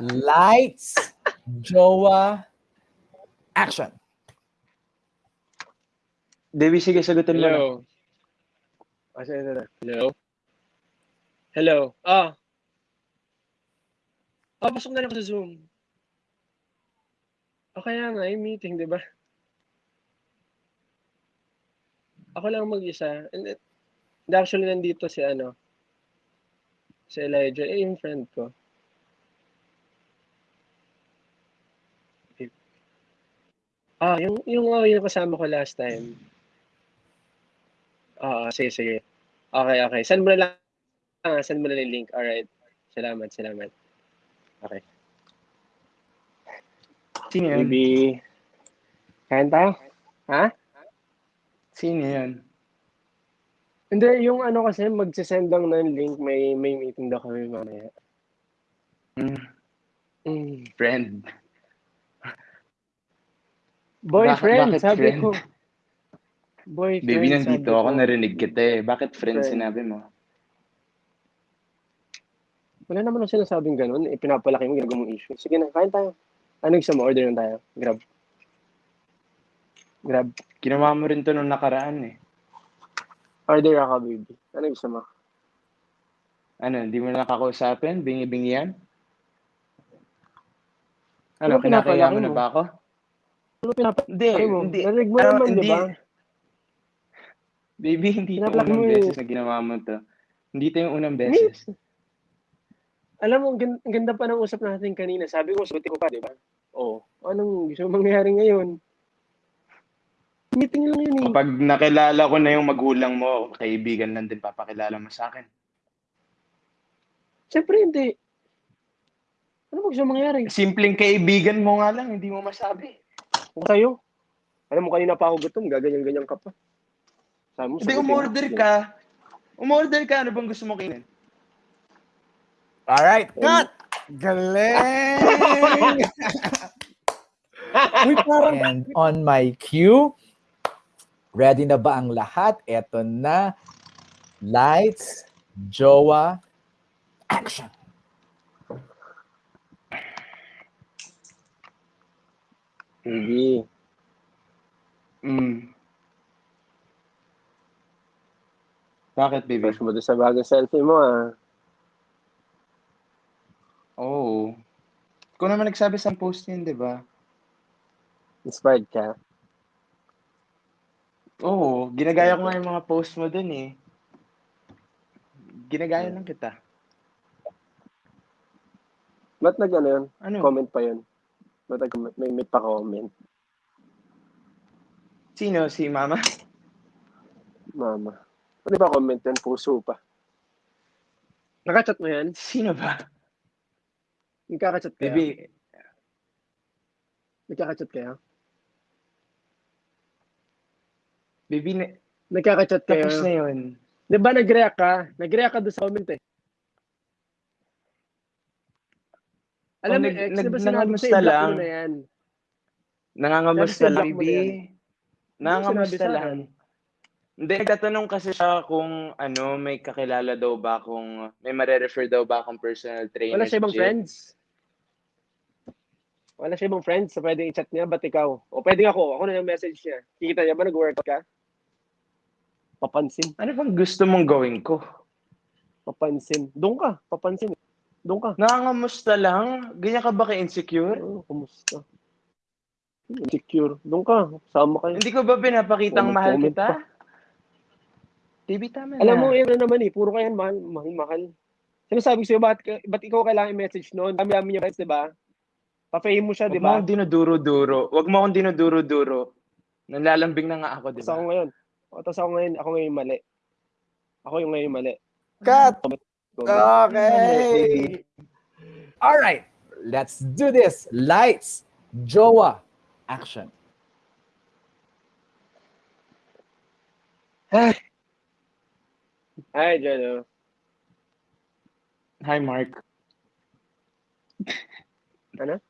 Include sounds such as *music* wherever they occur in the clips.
Lights, jowa, action. Debbie, sige, sagutin mo na. Hello. Ah, sige, sige. Hello? Hello? Ah. Ah, pasok na lang ako sa Zoom. O kaya nga, yung meeting, di ba? Ako lang mag-isa. And it- actually, nandito si ano, si Elijah, eh, yung friend ko. Ah, yung, yung, oh, yung kasama ko last time. Oo, sige, sige. Okay, okay. Send mo na lang. Ah, send mo na lang yung link. Alright. Salamat, salamat. Okay. Sino yun? Maybe, kain tayo? Ha? Sino yun? Hindi, yung ano kasi, magsisend lang ng link. May, may meeting daw kami mamaya. Mm, Mm. friend. Boyfriend, bakit sabi friend? ko. Boyfriend, Baby, nandito ako, ko. narinig kita eh. Bakit friend Friend. sinabi mo? Wala naman ang sinasabing ganun. Eh, pinapalaki mo, ginagawa mong issue. Sige na, kain tayo. Ano gusto mo? Order na tayo. Grab. Grab. Ginawa mo rin to nung nakaraan eh. Order ako, baby. Ano gusto mo? Ano, hindi mo na nakakausapin? Bingi-bingi yan? Ano, Ano kinakaya mo na ba ako? Ano pinapalaki Hindi, mo? hindi. Narinig mo naman, di ba? Baby, hindi ito unang mo beses na ginawa mo to. Hindi ito yung unang beses. Alam mo, ang gan- ang ganda pa ng usap natin kanina. Sabi ko, suti ko pa, di ba? Oo. Anong gusto mong mangyari ngayon? Meeting lang yun eh. Kapag nakilala ko na yung magulang mo, kaibigan lang din papakilala mo sa akin. Siyempre hindi. Ano ba gusto mong mangyari? Simpleng kaibigan mo nga lang, hindi mo masabi. Kung sa'yo. Alam mo, kanina pa ako gutom. Gaganyan-ganyan ka pa. Sabi mo, Hindi, umorder ka. Umorder ka, ano bang gusto mo kainin? Alright, cut! Galing! *laughs* *laughs* Uy, parang And on my cue, ready na ba ang lahat? Eto na. Lights, jowa, action. Hindi. Mm. Bakit, baby? Fresh mo doon sa bagong selfie mo ah. Oo. Oh. Ikaw naman nagsabi sa post niyan, di ba? Inspired ka. Oo, ginagaya ko nga yung mga post mo dun eh. Ginagaya lang kita. Ba't nag ano yun? Ano? Comment pa yun? Nag may, may pa-comment? Sino? Si mama? Mama. Pwede ba comment yun? Puso pa. Nakachat mo yan? Sino ba? Nagkakachat kaya? Baby, Nagkakachat kaya? baby, na, Nagkakachat kaya? tapos na yun. Di ba nag-react ka? Nag-react ka doon sa comment eh. Alam mo, ex, nag- di ba sinabi ko nangamusta i-block lang. mo na yan? Nangangamusta lang, yan. Nangangamusta lang. Hindi, nagtatanong kasi siya kung ano, may kakilala daw ba kung may mare-refer daw ba akong personal trainer. Wala siya ibang friends? Wala siya ibang friends sa pwedeng i-chat niya, ba't ikaw? O pwedeng ako, ako na yung message niya. Kikita niya ba nag-workout ka? Papansin. Ano bang gusto mong gawin ko? Papansin. Doon ka. Papansin. Doon ka. Nangangamusta lang? Ganyan ka ba ka-insecure? Oh, kumusta? Insecure. Doon ka. Sama kayo. Hindi ko ba pinapakitang Oh, mahal comment kita? pa. Baby, tama Alam na. mo, yun na naman eh. Puro kayan, mahal, mahal, mahal. Sinasabi ko sa'yo, ba't, ka- ba't ikaw kailangan i-message noon? Dami-dami niya friends, di ba? Pa-fame mo siya, di Huwag mo ba? akong dinuduro-duro. Huwag mo akong dinuduro-duro. Nanlalambing na nga ako, di Tapos ako ba? ngayon. O, tapos ako ngayon, ako ngayon mali. Ako yung ngayon mali. Cut! Go, Okay! Alright, let's do this. Lights, jowa, action. Hi, Jano. Hi, Mark. Ano?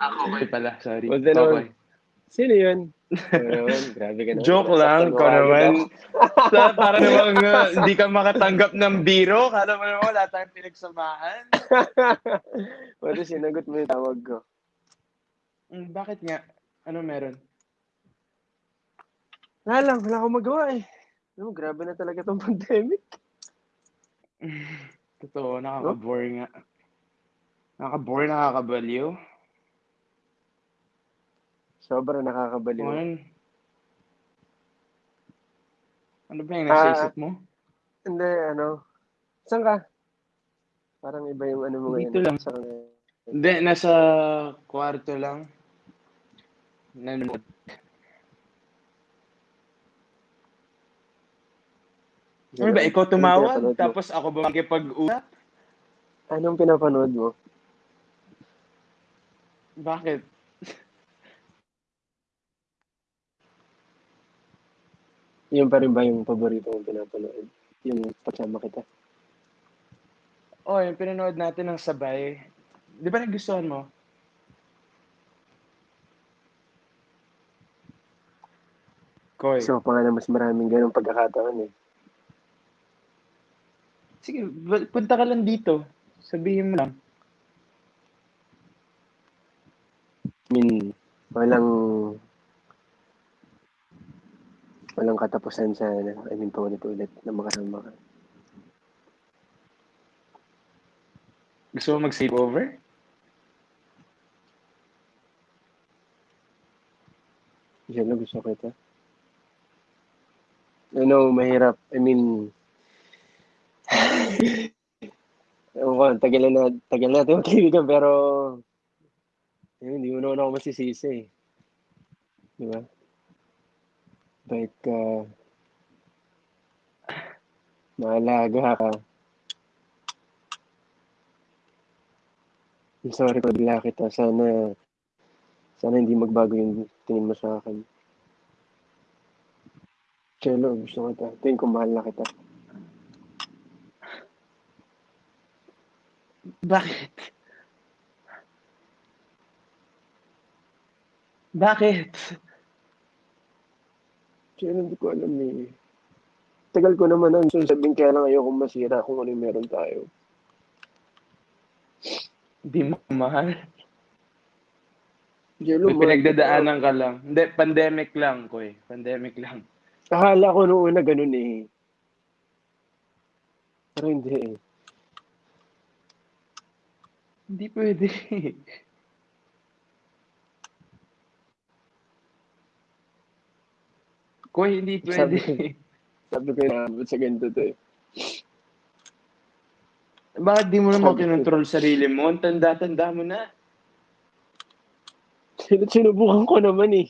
Ako okay pala, sorry. What's the name? Okay. Sino yun? Naman, grabe ka naman. Joke lang, ko naman. ako. *laughs* Sa, para namang uh, hindi ka makatanggap ng biro. Kala mo naman wala tayong pinagsamahan. *laughs* Pwede sinagot mo yung tawag ko. Mm, bakit nga? Ano meron? Wala lang, wala akong magawa eh. No, grabe na talaga tong *laughs* pandemic. Totoo, nakaka-bore nga. Nakaka-bore, nakakabaliw. Sobra nakakabaliw. Kung ano, ano ba yung nasa Ah, isip mo? Hindi, ano. Saan ka? Parang iba yung ano mo ngayon. Dito lang. Saan ka? Hindi, nasa kwarto lang. Nanonood. Ano ba, ikaw Anong tumawag, tapos ako ba makipag-usap? Anong pinapanood mo? Bakit? Yun pa rin ba yung paborito mong pinapanood? Yung pagsama kita? Oh, yung pinanood natin ng sabay. Di ba nagustuhan mo? Koy. So, pa nga mas maraming ganong pagkakataon eh. Sige, punta ka lang dito. Sabihin mo lang. I mean, walang walang katapusan sa ano, I mean, paulit-ulit na makasama ka. Gusto mo mag-save over? Yan na gusto kita. I know, mahirap. I mean, *sighs* Ewan ko, tagal na, tagal natin *laughs* magkaibigan, pero ayun, hindi mo naman ako masisisi eh. Di ba? Bait ka. Maalaga ka. Sorry pag bila kita. Sana, sana hindi magbago yung tingin mo sa akin. Chelo, gusto kita. Tingin ko mahal na kita. Bakit? Bakit? Chelo, hindi ko alam eh. Tagal ko naman ang sabihin kaya lang ayokong masira kung ano yung meron tayo. Hindi mo mahal. Chelo, May pinagdadaanan ka lang. Hindi, pandemic lang, Koy. Pandemic lang. Akala ko noong una ganun eh. Pero hindi eh. Hindi pwede. *laughs* Koy, hindi pwede. Sabi- Sabi ko na sa ganito to eh. Bakit di mo naman kinontrol sarili mo? Ang tanda-tanda mo na. Sin- Sinubukan ko naman eh.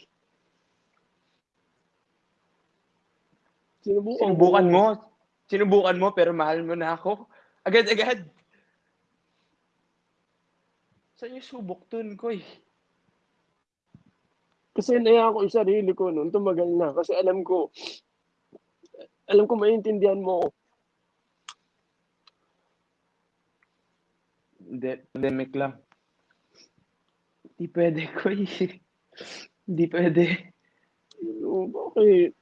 Sinubukan, Sinubukan mo. Sinubukan mo pero mahal mo na ako. Agad-agad. Saan yung subok dun, Koy? Kasi naya ko yung sarili ko noon, tumagal na. Kasi alam ko, alam ko maintindihan mo ako. Hindi, pandemic lang. Hindi pwede, Koy. Hindi pwede. Ano, bakit?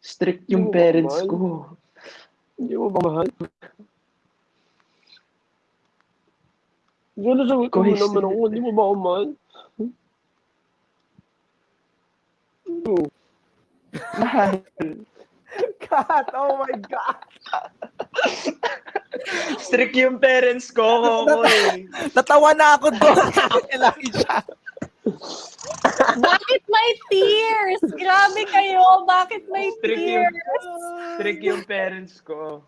Strict Hindi yung mo ba parents mahal? ko. Hindi mo ba mahal? Gano'n sagot mo Koy, naman ako, hindi mo ba ako mahal? Mahal. God, oh my God. Strict yung parents ko, Koy. Natawa na ako doon. *laughs* Elijah. Bakit may tears? Grabe kayo. Bakit may Strict yung, tears? strict yung parents ko.